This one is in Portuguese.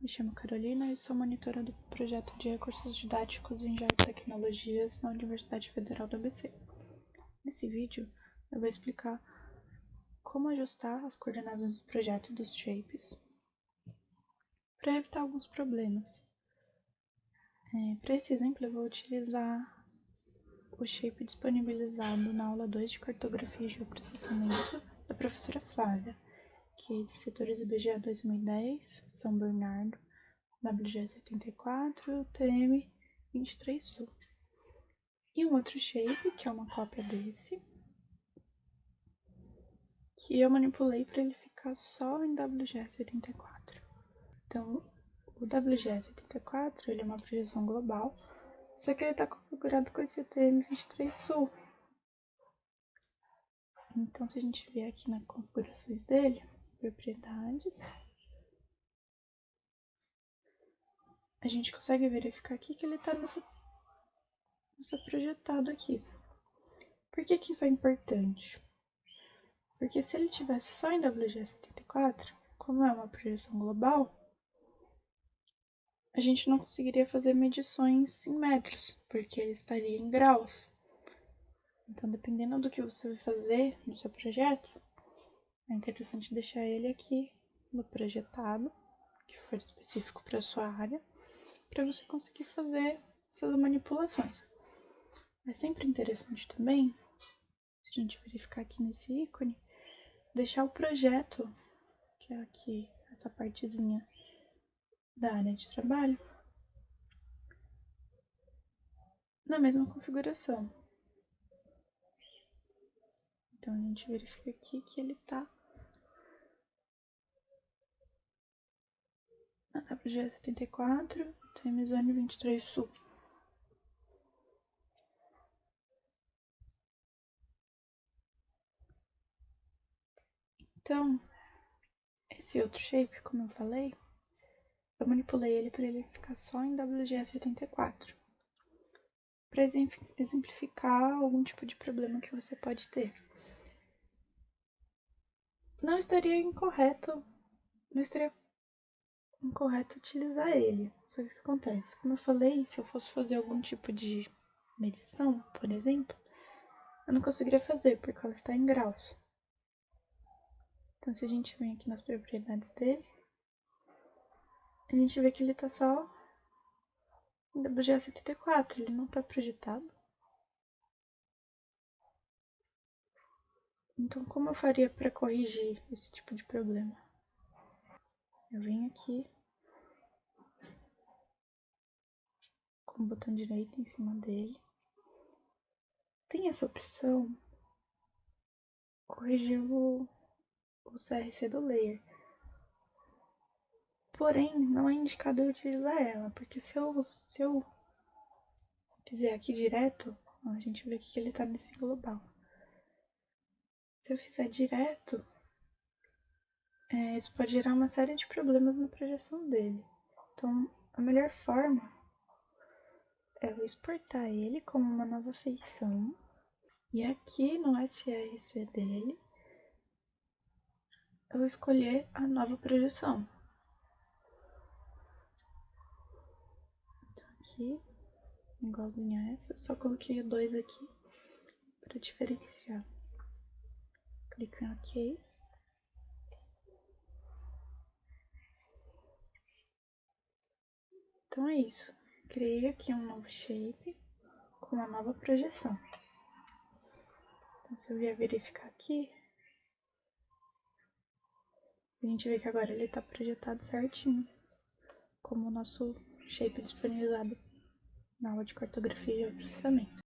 me chamo Carolina e sou monitora do projeto de recursos didáticos em geotecnologias na Universidade Federal do ABC. Nesse vídeo, eu vou explicar como ajustar as coordenadas do projeto dos shapes para evitar alguns problemas. É, para esse exemplo, eu vou utilizar o shape disponibilizado na aula 2 de cartografia e geoprocessamento da professora Flávia que é setores IBGE 2010, São Bernardo, WG 74, TM 23 Sul. E um outro shape, que é uma cópia desse, que eu manipulei para ele ficar só em WGS 84. Então, o WGS 84 ele é uma projeção global, só que ele está configurado com esse TM23 Sul. Então, se a gente vier aqui nas configurações dele, propriedades. A gente consegue verificar aqui que ele está nessa, nessa projetado aqui. Por que, que isso é importante? Porque se ele tivesse só em WG74, como é uma projeção global, a gente não conseguiria fazer medições em metros, porque ele estaria em graus. Então, dependendo do que você vai fazer no seu projeto, é interessante deixar ele aqui no projetado, que for específico para sua área, para você conseguir fazer essas manipulações. É sempre interessante também, se a gente verificar aqui nesse ícone, deixar o projeto, que é aqui essa partezinha da área de trabalho, na mesma configuração. Então a gente verifica aqui que ele está WG 74, Temizone 23 Sul. Então, esse outro shape, como eu falei, eu manipulei ele para ele ficar só em WGS 84, para exemplificar algum tipo de problema que você pode ter. Não estaria incorreto, não estaria incorreto utilizar ele. Só que o que acontece? Como eu falei, se eu fosse fazer algum tipo de medição, por exemplo, eu não conseguiria fazer porque ela está em graus. Então, se a gente vem aqui nas propriedades dele, a gente vê que ele está só em WGA74, ele não está projetado. Então, como eu faria para corrigir esse tipo de problema? Eu venho aqui com o botão direito em cima dele. Tem essa opção corrigir o, o CRC do layer. Porém, não é indicado eu utilizar ela, porque se eu, se eu fizer aqui direto, a gente vê que ele tá nesse global. Se eu fizer direto, é, isso pode gerar uma série de problemas na projeção dele. Então, a melhor forma é eu exportar ele como uma nova feição. E aqui no SRC dele, eu escolher a nova projeção. Então, aqui, igualzinho a essa, só coloquei 2 aqui para diferenciar. Clico em OK. Então é isso. Criei aqui um novo shape com uma nova projeção. Então, se eu vier verificar aqui, a gente vê que agora ele está projetado certinho, como o nosso shape disponibilizado na aula de cartografia e processamento.